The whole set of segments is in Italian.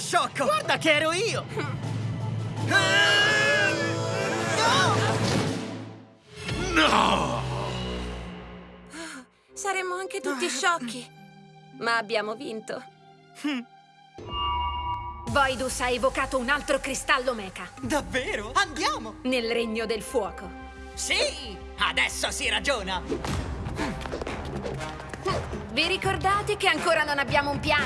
sciocco! Guarda che ero io! No! Saremmo anche tutti sciocchi. Ma abbiamo vinto. Voidus ha evocato un altro cristallo mecha Davvero? Andiamo! nel regno del fuoco. Sì! Adesso si ragiona! Vi ricordate che ancora non abbiamo un piano?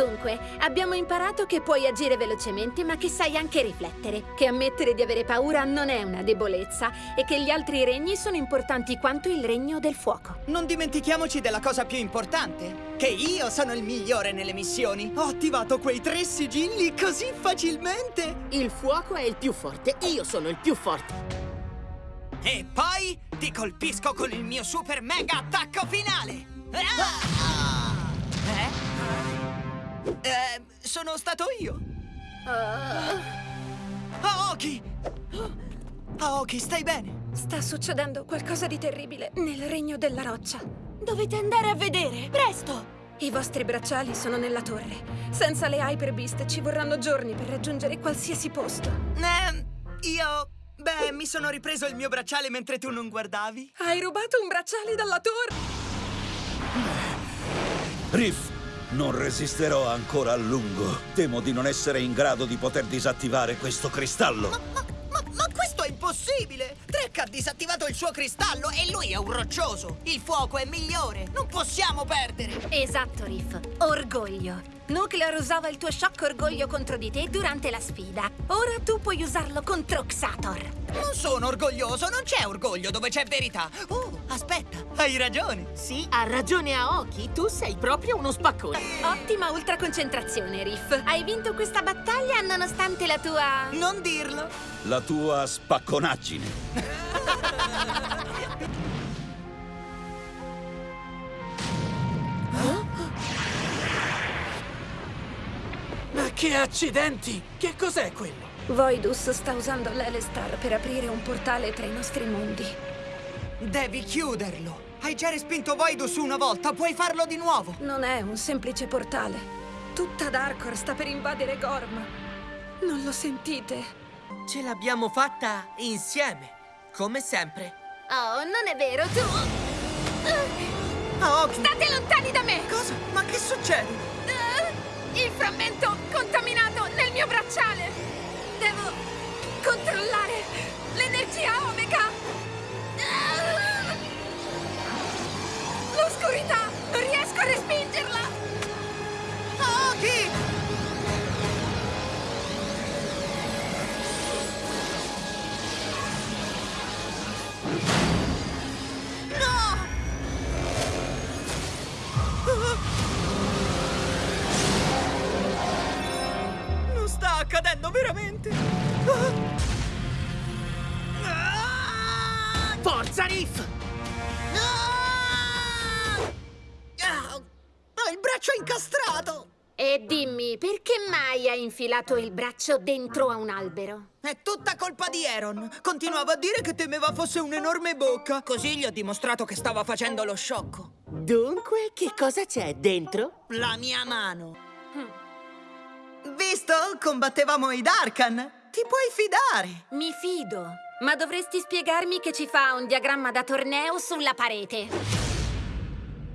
Dunque, abbiamo imparato che puoi agire velocemente, ma che sai anche riflettere, che ammettere di avere paura non è una debolezza e che gli altri regni sono importanti quanto il regno del fuoco. Non dimentichiamoci della cosa più importante, che io sono il migliore nelle missioni. Ho attivato quei tre sigilli così facilmente. Il fuoco è il più forte, io sono il più forte. E poi ti colpisco con il mio super mega attacco finale. Ah! Eh? Sono stato io. Aoki! Aoki, stai bene? Sta succedendo qualcosa di terribile nel regno della roccia. Dovete andare a vedere, presto! I vostri bracciali sono nella torre. Senza le Hyper Beast ci vorranno giorni per raggiungere qualsiasi posto. Eh, io... Beh, mi sono ripreso il mio bracciale mentre tu non guardavi. Hai rubato un bracciale dalla torre! Riff, non resisterò ancora a lungo. Temo di non essere in grado di poter disattivare questo cristallo. Ma, ma, ma questo è impossibile! Trek ha disattivato il suo cristallo e lui è un roccioso. Il fuoco è migliore. Non possiamo perdere. Esatto, Riff. Orgoglio. Nuclear usava il tuo shock orgoglio contro di te durante la sfida. Ora tu puoi usarlo contro Xator. Non sono orgoglioso, non c'è orgoglio dove c'è verità. Oh, aspetta, hai ragione. Sì, ha ragione Aoki, tu sei proprio uno spaccone. Ottima ultraconcentrazione, Riff. Hai vinto questa battaglia nonostante la tua... Non dirlo. La tua spacconaggine. che accidenti! Che cos'è quello? Voidus sta usando l'Elestar per aprire un portale tra i nostri mondi. Devi chiuderlo. Hai già respinto Voidus una volta, puoi farlo di nuovo. Non è un semplice portale. Tutta Darkor sta per invadere Gorm. Non lo sentite? Ce l'abbiamo fatta insieme, come sempre. Oh, non è vero, tu... Aoki, State lontani da me! cosa? Ma che succede? Veramente! Ah! Forza, Riff! Ah! Ah! Ho il braccio incastrato! E dimmi, perché mai hai infilato il braccio dentro a un albero? È tutta colpa di Aaron. Continuava a dire che temeva fosse un'enorme bocca. Così gli ho dimostrato che stava facendo lo sciocco. Dunque, che cosa c'è dentro? La mia mano. Combattevamo i Darkan. Ti puoi fidare. Mi fido, ma dovresti spiegarmi che ci fa un diagramma da torneo sulla parete.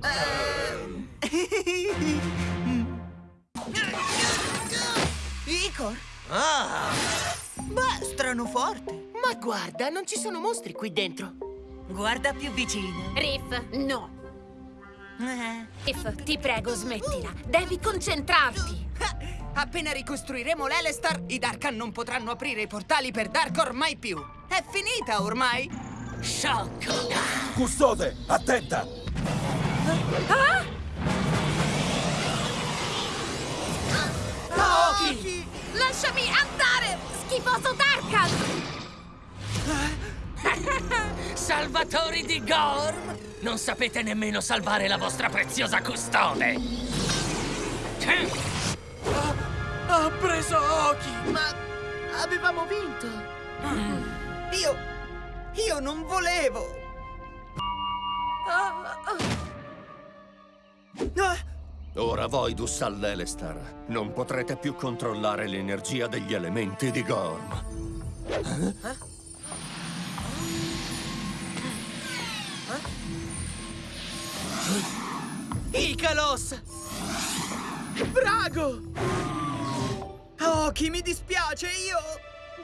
Icor? Ah! Beh, strano forte. Ma guarda, non ci sono mostri qui dentro. Guarda più vicino. Riff, no. Eh. Riff, ti prego, smettila. Devi concentrarti. Ah, Appena ricostruiremo l'Elestar, i Darkan non potranno aprire i portali per Darkor mai più. È finita ormai. Sciocco. Custode, attenta! Aoki! Lasciami andare, schifoso Darkan! Salvatori di Gorm! Non sapete nemmeno salvare la vostra preziosa custode! Ha preso Aoki! Ma avevamo vinto! Io... io non volevo. Ah, Ora voi, Dussal Lelestar, non potrete più controllare l'energia degli elementi di Gorm. Icalos! Brago! Chi mi dispiace, io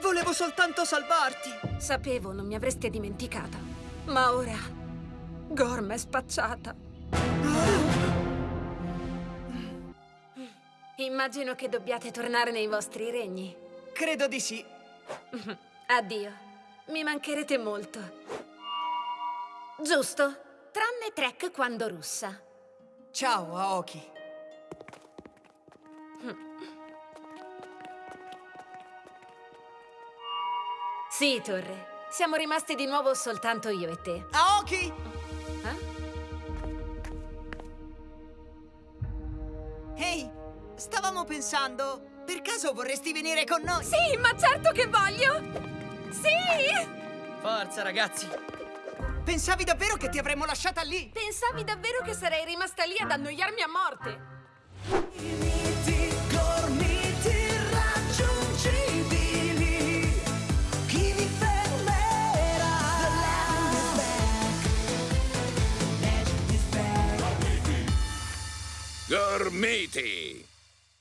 volevo soltanto salvarti. Sapevo non mi avreste dimenticata. Ma ora... Gorm è spacciata. Immagino che dobbiate tornare nei vostri regni. Credo di sì. Addio. Mi mancherete molto. Giusto? Tranne Trek quando russa. Ciao, Aoki. Sì, Torre. Siamo rimasti di nuovo soltanto io e te. Aoki! Eh? Ehi, stavamo pensando, per caso vorresti venire con noi? Sì, ma certo che voglio! Sì! Forza, ragazzi. Pensavi davvero che ti avremmo lasciata lì? Pensavi davvero che sarei rimasta lì ad annoiarmi a morte? meaty.